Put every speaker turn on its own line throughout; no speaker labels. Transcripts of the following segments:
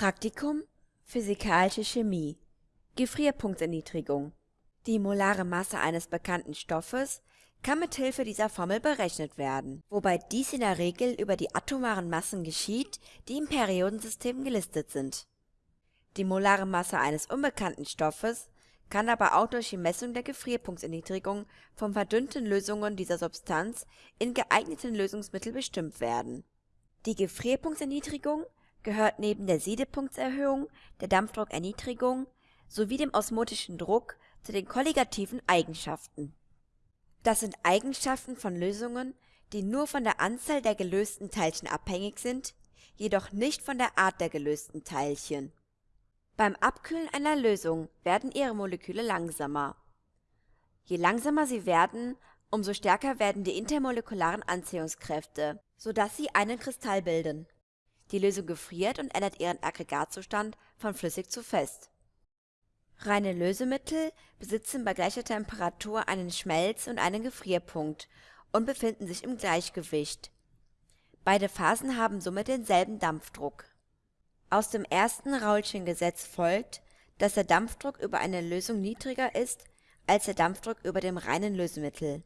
Praktikum Physikalische Chemie Gefrierpunktserniedrigung Die molare Masse eines bekannten Stoffes kann mit Hilfe dieser Formel berechnet werden, wobei dies in der Regel über die atomaren Massen geschieht, die im Periodensystem gelistet sind. Die molare Masse eines unbekannten Stoffes kann aber auch durch die Messung der Gefrierpunktserniedrigung von verdünnten Lösungen dieser Substanz in geeigneten Lösungsmittel bestimmt werden. Die Gefrierpunktserniedrigung gehört neben der Siedepunktserhöhung, der Dampfdruckerniedrigung sowie dem osmotischen Druck zu den kolligativen Eigenschaften. Das sind Eigenschaften von Lösungen, die nur von der Anzahl der gelösten Teilchen abhängig sind, jedoch nicht von der Art der gelösten Teilchen. Beim Abkühlen einer Lösung werden ihre Moleküle langsamer. Je langsamer sie werden, umso stärker werden die intermolekularen Anziehungskräfte, sodass sie einen Kristall bilden. Die Lösung gefriert und ändert ihren Aggregatzustand von flüssig zu fest. Reine Lösemittel besitzen bei gleicher Temperatur einen Schmelz- und einen Gefrierpunkt und befinden sich im Gleichgewicht. Beide Phasen haben somit denselben Dampfdruck. Aus dem ersten Raoulschen Gesetz folgt, dass der Dampfdruck über eine Lösung niedriger ist als der Dampfdruck über dem reinen Lösemittel.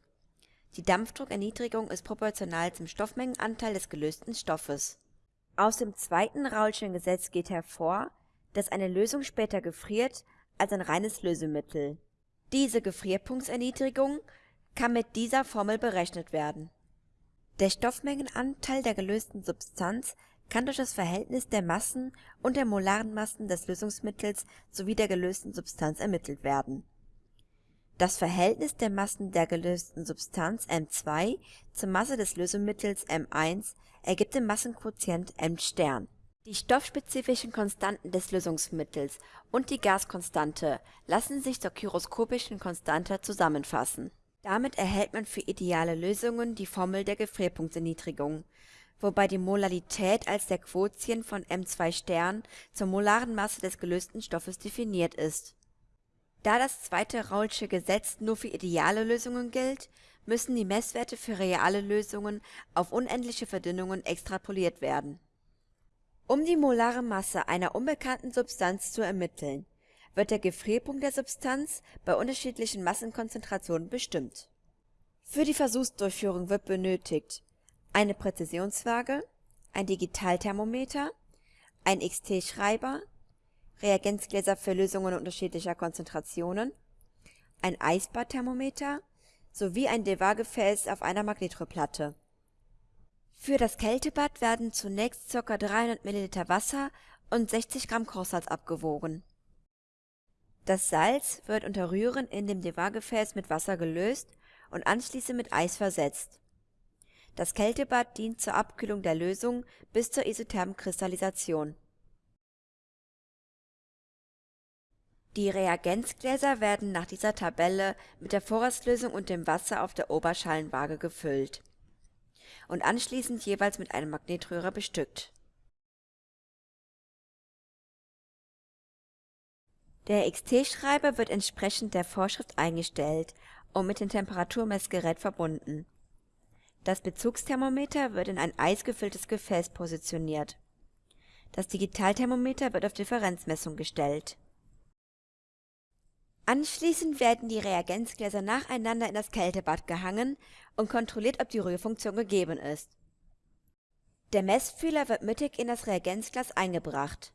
Die Dampfdruckerniedrigung ist proportional zum Stoffmengenanteil des gelösten Stoffes. Aus dem zweiten Raoulschen Gesetz geht hervor, dass eine Lösung später gefriert als ein reines Lösemittel. Diese Gefrierpunktserniedrigung kann mit dieser Formel berechnet werden. Der Stoffmengenanteil der gelösten Substanz kann durch das Verhältnis der Massen und der molaren Massen des Lösungsmittels sowie der gelösten Substanz ermittelt werden. Das Verhältnis der Massen der gelösten Substanz M2 zur Masse des Lösemittels M1 ergibt den Massenquotient M*. Die stoffspezifischen Konstanten des Lösungsmittels und die Gaskonstante lassen sich zur gyroskopischen Konstante zusammenfassen. Damit erhält man für ideale Lösungen die Formel der Gefrierpunktserniedrigung, wobei die Molarität als der Quotient von M2* zur molaren Masse des gelösten Stoffes definiert ist. Da das zweite Raoulsche Gesetz nur für ideale Lösungen gilt, müssen die Messwerte für reale Lösungen auf unendliche Verdünnungen extrapoliert werden um die molare Masse einer unbekannten Substanz zu ermitteln, wird der Gefrierpunkt der Substanz bei unterschiedlichen Massenkonzentrationen bestimmt. Für die Versuchsdurchführung wird benötigt eine Präzisionswaage, ein Digitalthermometer, ein XT-Schreiber, Reagenzgläser für Lösungen unterschiedlicher Konzentrationen, ein Eisbadthermometer sowie ein Dewar-Gefäß auf einer Magnetroplatte für das Kältebad werden zunächst ca. 300 ml Wasser und 60 Gramm Kochsalz abgewogen. Das Salz wird unter Rühren in dem Dewar-Gefäß mit Wasser gelöst und anschließend mit Eis versetzt. Das Kältebad dient zur Abkühlung der Lösung bis zur isothermen Kristallisation. Die Reagenzgläser werden nach dieser Tabelle mit der Vorratslösung und dem Wasser auf der Oberschalenwaage gefüllt und anschließend jeweils mit einem Magnetröhrer bestückt. Der XT-Schreiber wird entsprechend der Vorschrift eingestellt und mit dem Temperaturmessgerät verbunden. Das Bezugsthermometer wird in ein eisgefülltes Gefäß positioniert. Das Digitalthermometer wird auf Differenzmessung gestellt Anschließend werden die Reagenzgläser nacheinander in das Kältebad gehangen und kontrolliert, ob die Rührfunktion gegeben ist. Der Messfühler wird mittig in das Reagenzglas eingebracht.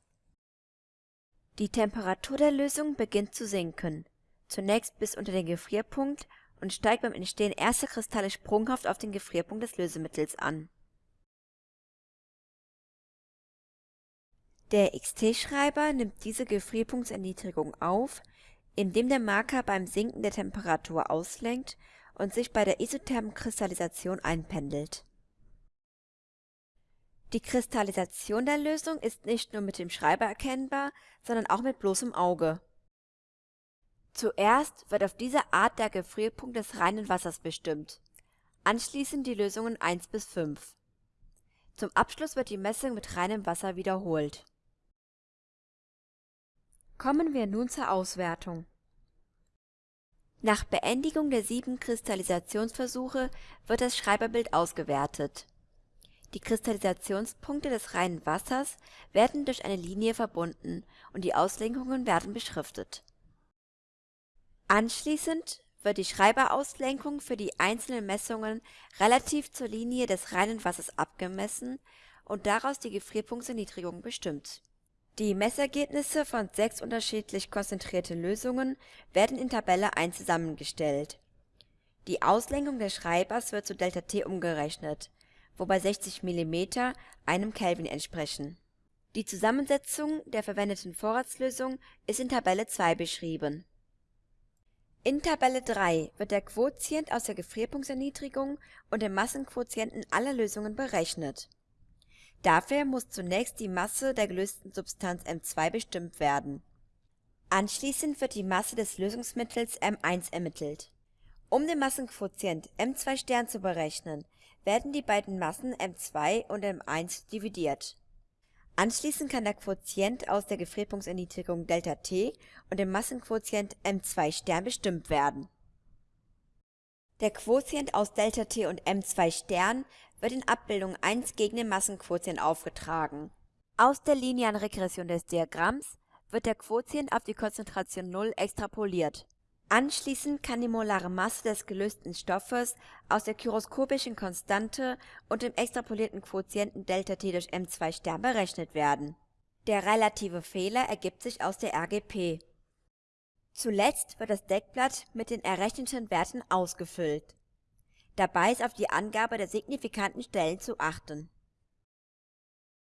Die Temperatur der Lösung beginnt zu sinken, zunächst bis unter den Gefrierpunkt und steigt beim Entstehen erster Kristalle sprunghaft auf den Gefrierpunkt des Lösemittels an. Der XT-Schreiber nimmt diese Gefrierpunktserniedrigung auf indem der Marker beim Sinken der Temperatur auslenkt und sich bei der isothermen Kristallisation einpendelt. Die Kristallisation der Lösung ist nicht nur mit dem Schreiber erkennbar, sondern auch mit bloßem Auge. Zuerst wird auf diese Art der Gefrierpunkt des reinen Wassers bestimmt, anschließend die Lösungen 1 bis 5. Zum Abschluss wird die Messung mit reinem Wasser wiederholt Kommen wir nun zur Auswertung. Nach Beendigung der sieben Kristallisationsversuche wird das Schreiberbild ausgewertet. Die Kristallisationspunkte des reinen Wassers werden durch eine Linie verbunden und die Auslenkungen werden beschriftet. Anschließend wird die Schreiberauslenkung für die einzelnen Messungen relativ zur Linie des reinen Wassers abgemessen und daraus die Gefrierpunktserniedrigung bestimmt. Die Messergebnisse von sechs unterschiedlich konzentrierten Lösungen werden in Tabelle 1 zusammengestellt. Die Auslenkung des Schreibers wird zu ΔT umgerechnet, wobei 60 mm einem Kelvin entsprechen. Die Zusammensetzung der verwendeten Vorratslösung ist in Tabelle 2 beschrieben. In Tabelle 3 wird der Quotient aus der Gefrierpunktserniedrigung und dem Massenquotienten aller Lösungen berechnet. Dafür muss zunächst die Masse der gelösten Substanz M2 bestimmt werden. Anschließend wird die Masse des Lösungsmittels M1 ermittelt. Um den Massenquotient M2 zu berechnen, werden die beiden Massen M2 und M1 dividiert. Anschließend kann der Quotient aus der Gefrierpunktserniedrigung ΔT und dem Massenquotient M2 bestimmt werden. Der Quotient aus ΔT und M2 wird in Abbildung 1 gegen den Massenquotient aufgetragen. Aus der linearen Regression des Diagramms wird der Quotient auf die Konzentration 0 extrapoliert Anschließend kann die molare Masse des gelösten Stoffes aus der gyroskopischen Konstante und dem extrapolierten Quotienten ΔT durch M2 berechnet werden. Der relative Fehler ergibt sich aus der RGP. Zuletzt wird das Deckblatt mit den errechneten Werten ausgefüllt. Dabei ist auf die Angabe der signifikanten Stellen zu achten